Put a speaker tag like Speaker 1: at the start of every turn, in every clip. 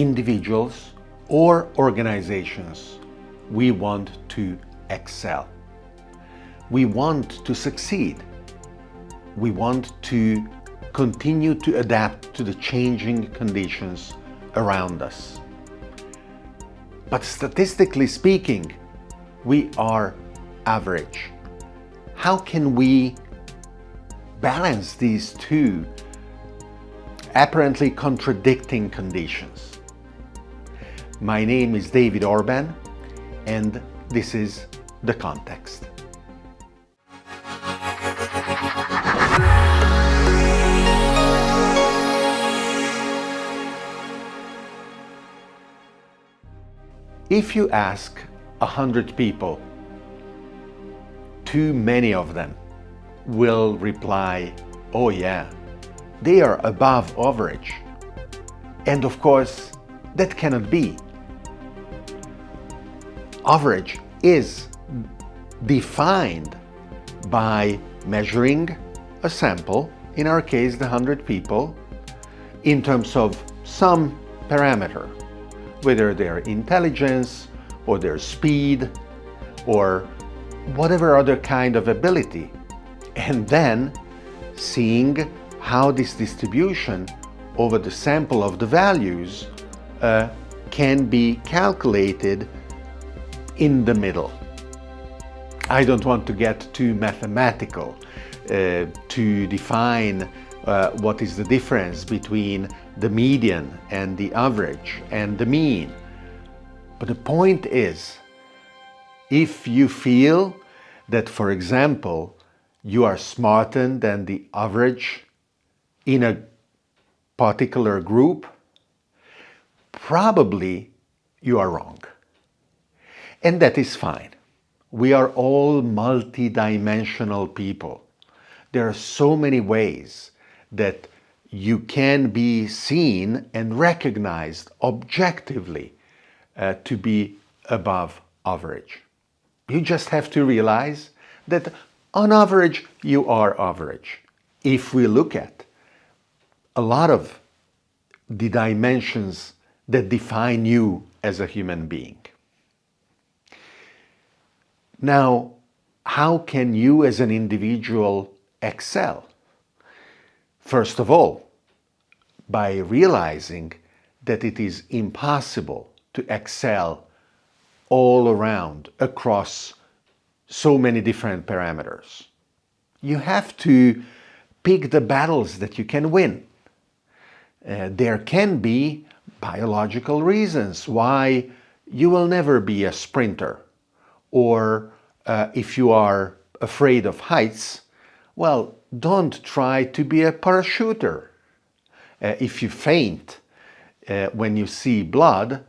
Speaker 1: individuals or organizations, we want to excel. We want to succeed. We want to continue to adapt to the changing conditions around us. But statistically speaking, we are average. How can we balance these two apparently contradicting conditions? My name is David Orban and this is The Context. If you ask a hundred people, too many of them will reply, oh yeah, they are above average. And of course, that cannot be. Average is defined by measuring a sample, in our case the 100 people, in terms of some parameter whether their intelligence or their speed or whatever other kind of ability. And then seeing how this distribution over the sample of the values uh, can be calculated in the middle. I don't want to get too mathematical uh, to define uh, what is the difference between the median and the average and the mean. But the point is, if you feel that, for example, you are smarter than the average in a particular group, probably you are wrong. And that is fine. We are all multidimensional people. There are so many ways that you can be seen and recognized objectively uh, to be above average. You just have to realize that on average you are average. If we look at a lot of the dimensions that define you as a human being. Now, how can you as an individual excel? First of all, by realizing that it is impossible to excel all around across so many different parameters. You have to pick the battles that you can win. Uh, there can be biological reasons why you will never be a sprinter or uh, if you are afraid of heights, well, don't try to be a parachuter. Uh, if you faint uh, when you see blood,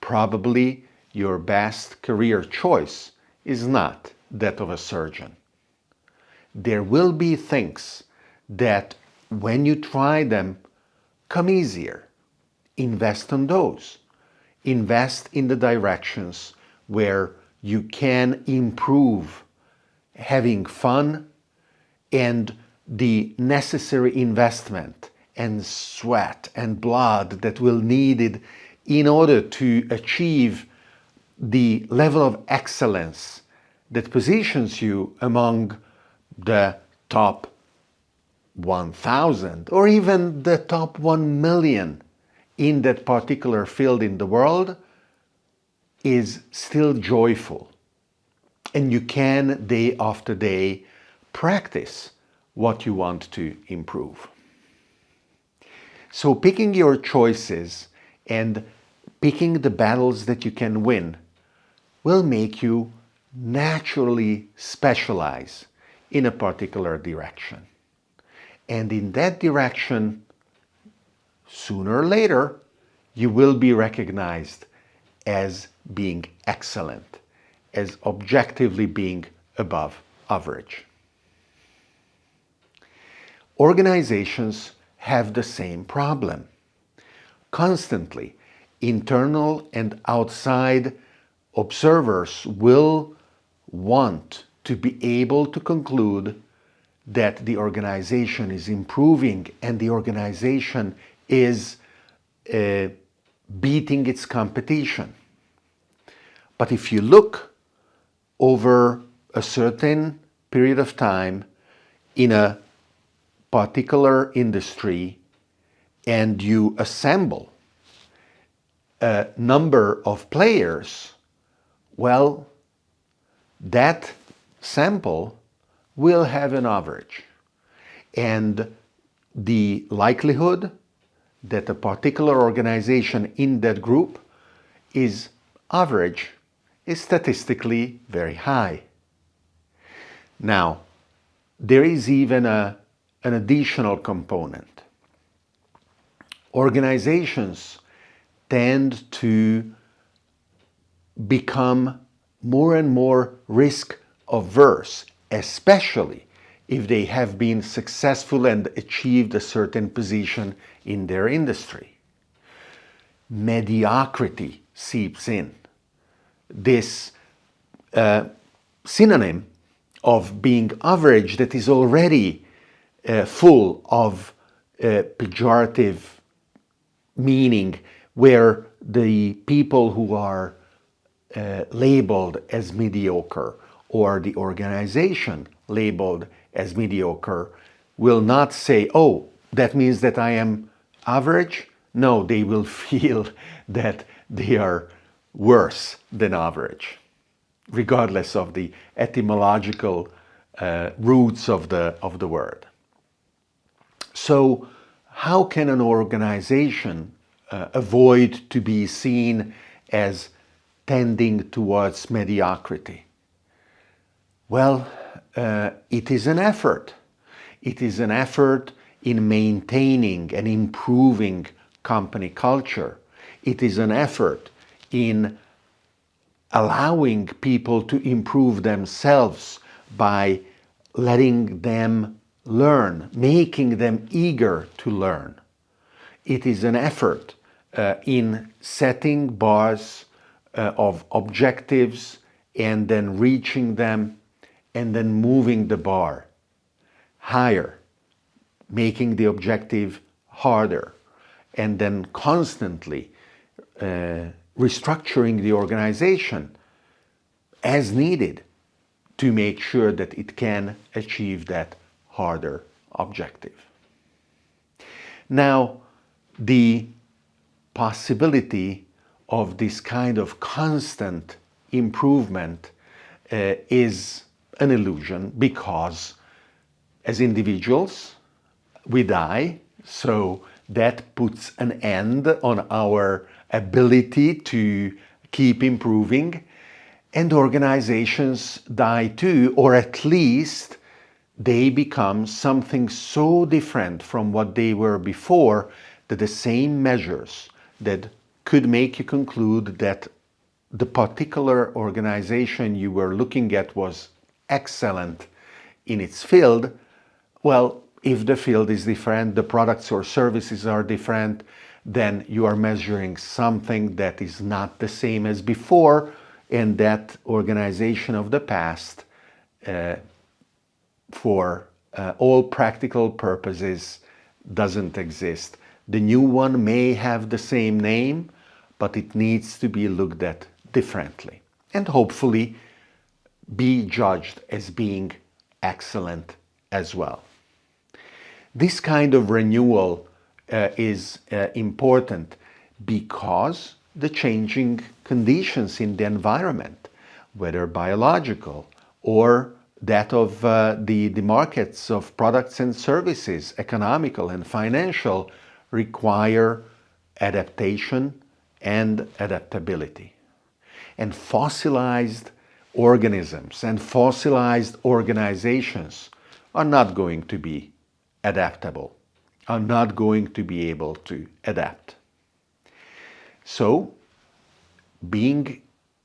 Speaker 1: probably your best career choice is not that of a surgeon. There will be things that when you try them come easier. Invest on those. Invest in the directions where you can improve having fun and the necessary investment and sweat and blood that will needed in order to achieve the level of excellence that positions you among the top 1000 or even the top 1 million in that particular field in the world is still joyful. And you can day after day practice what you want to improve. So picking your choices and picking the battles that you can win will make you naturally specialize in a particular direction. And in that direction, sooner or later, you will be recognized as being excellent, as objectively being above average. Organizations have the same problem. Constantly, internal and outside observers will want to be able to conclude that the organization is improving and the organization is uh, beating its competition. But if you look over a certain period of time in a particular industry and you assemble a number of players, well, that sample will have an average. And the likelihood that a particular organization in that group is average is statistically very high. Now, there is even a, an additional component. Organizations tend to become more and more risk averse, especially if they have been successful and achieved a certain position in their industry. Mediocrity seeps in. This uh, synonym of being average that is already uh, full of uh, pejorative meaning where the people who are uh, labeled as mediocre or the organization labeled as mediocre will not say, oh, that means that I am average. No, they will feel that they are worse than average, regardless of the etymological uh, roots of the, of the word. So how can an organization uh, avoid to be seen as tending towards mediocrity? Well, uh, it is an effort. It is an effort in maintaining and improving company culture. It is an effort in allowing people to improve themselves by letting them learn, making them eager to learn. It is an effort uh, in setting bars uh, of objectives and then reaching them and then moving the bar higher, making the objective harder, and then constantly uh, restructuring the organization as needed to make sure that it can achieve that harder objective. Now, the possibility of this kind of constant improvement uh, is an illusion because as individuals we die. So that puts an end on our ability to keep improving. And organizations die too or at least they become something so different from what they were before that the same measures that could make you conclude that the particular organization you were looking at was excellent in its field, well, if the field is different, the products or services are different, then you are measuring something that is not the same as before, and that organization of the past, uh, for uh, all practical purposes, doesn't exist. The new one may have the same name, but it needs to be looked at differently. And hopefully be judged as being excellent as well. This kind of renewal uh, is uh, important because the changing conditions in the environment, whether biological or that of uh, the, the markets of products and services, economical and financial, require adaptation and adaptability. And fossilized organisms and fossilized organizations are not going to be adaptable, are not going to be able to adapt. So, being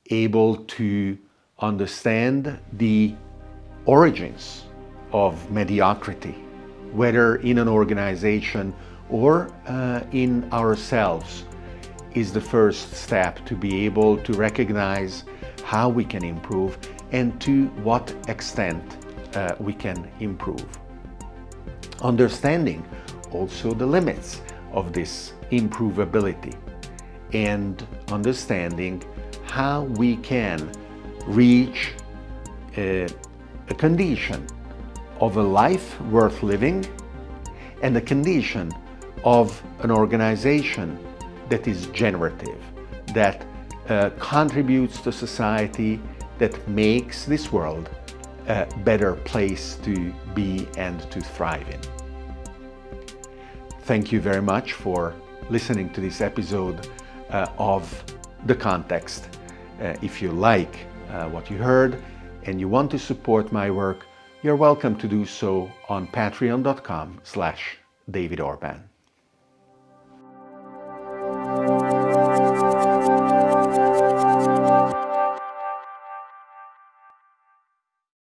Speaker 1: able to understand the origins of mediocrity, whether in an organization or uh, in ourselves, is the first step to be able to recognize how we can improve and to what extent uh, we can improve. Understanding also the limits of this improvability and understanding how we can reach a, a condition of a life worth living and a condition of an organization that is generative, that uh, contributes to society, that makes this world a better place to be and to thrive in. Thank you very much for listening to this episode uh, of The Context. Uh, if you like uh, what you heard and you want to support my work, you're welcome to do so on patreon.com slash David Orban.